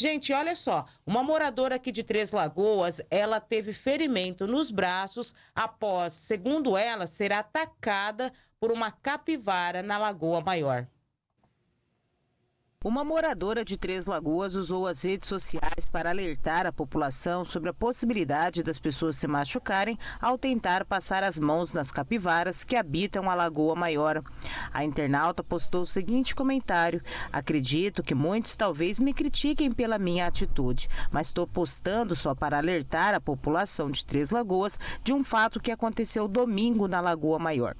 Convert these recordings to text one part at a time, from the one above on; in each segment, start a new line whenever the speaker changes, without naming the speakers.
Gente, olha só, uma moradora aqui de Três Lagoas, ela teve ferimento nos braços após, segundo ela, ser atacada por uma capivara na Lagoa Maior.
Uma moradora de Três Lagoas usou as redes sociais para alertar a população sobre a possibilidade das pessoas se machucarem ao tentar passar as mãos nas capivaras que habitam a Lagoa Maior. A internauta postou o seguinte comentário: Acredito que muitos talvez me critiquem pela minha atitude, mas estou postando só para alertar a população de Três Lagoas de um fato que aconteceu domingo na Lagoa Maior.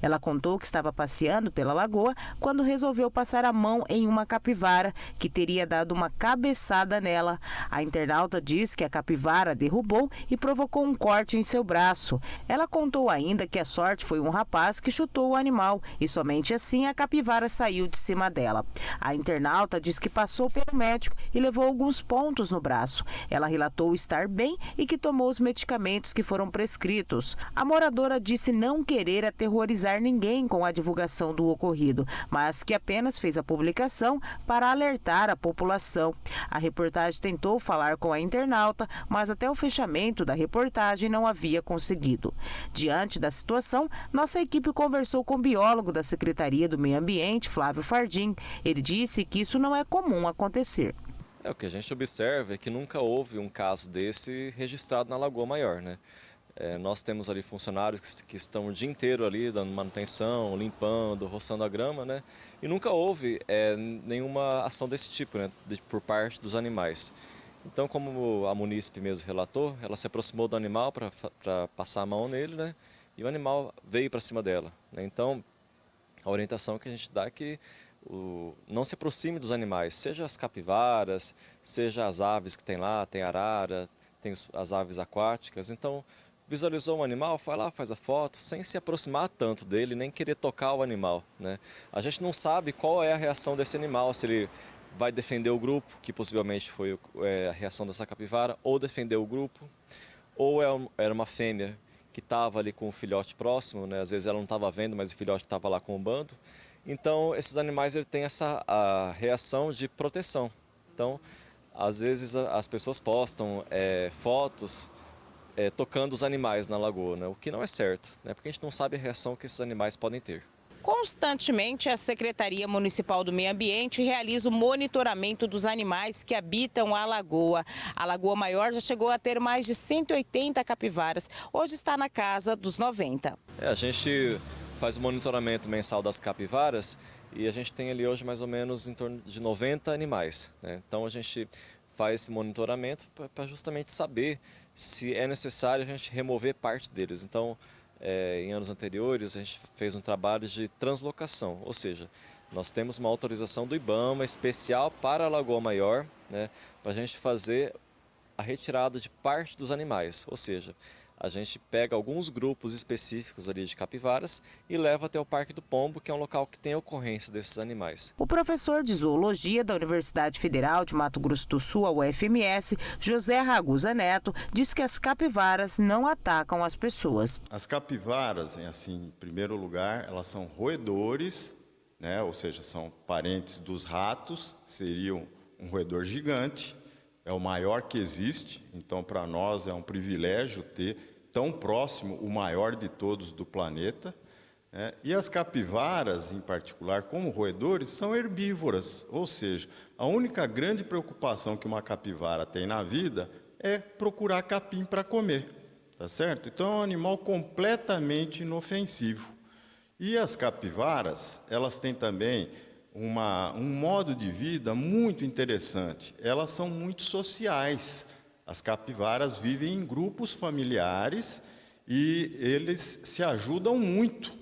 Ela contou que estava passeando pela lagoa quando resolveu passar a mão em uma capivara capivara que teria dado uma cabeçada nela. A internauta diz que a capivara derrubou e provocou um corte em seu braço. Ela contou ainda que a sorte foi um rapaz que chutou o animal e somente assim a capivara saiu de cima dela. A internauta diz que passou pelo médico e levou alguns pontos no braço. Ela relatou estar bem e que tomou os medicamentos que foram prescritos. A moradora disse não querer aterrorizar ninguém com a divulgação do ocorrido, mas que apenas fez a publicação para alertar a população. A reportagem tentou falar com a internauta, mas até o fechamento da reportagem não havia conseguido. Diante da situação, nossa equipe conversou com o biólogo da Secretaria do Meio Ambiente, Flávio Fardim. Ele disse que isso não é comum acontecer.
É, o que a gente observa é que nunca houve um caso desse registrado na Lagoa Maior, né? É, nós temos ali funcionários que, que, estão o dia inteiro ali dando manutenção, limpando, roçando a grama, né? E nunca houve é, nenhuma ação desse tipo, né? De, por parte dos animais. Então, como a munícipe mesmo relatou, ela se aproximou do animal para passar a mão nele, né? E o animal veio para cima dela. Né? Então, a orientação que a gente dá é que o, não se aproxime dos animais, seja as capivaras, seja as aves que tem lá, tem arara, tem as aves aquáticas. Então, visualizou um animal, vai lá, faz a foto, sem se aproximar tanto dele, nem querer tocar o animal. Né? A gente não sabe qual é a reação desse animal, se ele vai defender o grupo, que possivelmente foi é, a reação dessa capivara, ou defender o grupo, ou é era uma fêmea que estava ali com o filhote próximo, né? às vezes ela não estava vendo, mas o filhote estava lá com o bando. Então, esses animais ele têm essa a reação de proteção. Então, às vezes as pessoas postam é, fotos é, tocando os animais na lagoa, né? o que não é certo, né? porque a gente não sabe a reação que esses animais podem ter.
Constantemente, a Secretaria Municipal do Meio Ambiente realiza o monitoramento dos animais que habitam a lagoa. A Lagoa Maior já chegou a ter mais de 180 capivaras. Hoje está na casa dos 90.
É, a gente faz o monitoramento mensal das capivaras e a gente tem ali hoje mais ou menos em torno de 90 animais. Né? Então a gente faz esse monitoramento para justamente saber se é necessário a gente remover parte deles. Então, é, em anos anteriores, a gente fez um trabalho de translocação, ou seja, nós temos uma autorização do IBAMA especial para a Lagoa Maior, né, para a gente fazer a retirada de parte dos animais, ou seja, a gente pega alguns grupos específicos ali de capivaras e leva até o Parque do Pombo, que é um local que tem ocorrência desses animais.
O professor de zoologia da Universidade Federal de Mato Grosso do Sul, a UFMS, José Ragusa Neto, diz que as capivaras não atacam as pessoas.
As capivaras, assim, em primeiro lugar, elas são roedores, né? ou seja, são parentes dos ratos, seriam um roedor gigante, é o maior que existe, então para nós é um privilégio ter tão próximo o maior de todos do planeta. Né? E as capivaras, em particular, como roedores, são herbívoras, ou seja, a única grande preocupação que uma capivara tem na vida é procurar capim para comer, tá certo? Então é um animal completamente inofensivo. E as capivaras, elas têm também uma, um modo de vida muito interessante. Elas são muito sociais. As capivaras vivem em grupos familiares e eles se ajudam muito.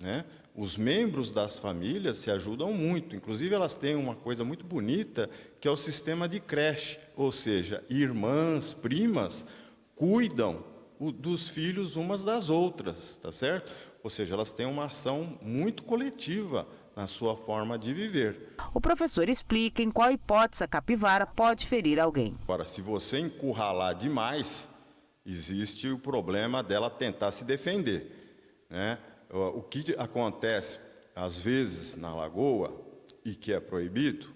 Né? Os membros das famílias se ajudam muito. Inclusive, elas têm uma coisa muito bonita, que é o sistema de creche. Ou seja, irmãs, primas, cuidam dos filhos umas das outras, tá certo? Ou seja, elas têm uma ação muito coletiva na sua forma de viver.
O professor explica em qual hipótese a capivara pode ferir alguém.
Agora, se você encurralar demais, existe o problema dela tentar se defender. Né? O que acontece, às vezes, na lagoa, e que é proibido,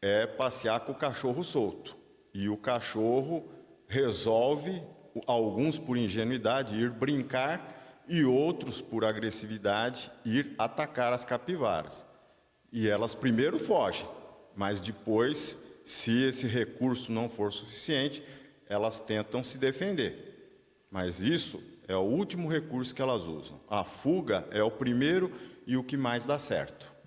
é passear com o cachorro solto. E o cachorro resolve, alguns por ingenuidade, ir brincar e outros por agressividade ir atacar as capivaras. E elas primeiro fogem, mas depois, se esse recurso não for suficiente, elas tentam se defender. Mas isso é o último recurso que elas usam. A fuga é o primeiro e o que mais dá certo.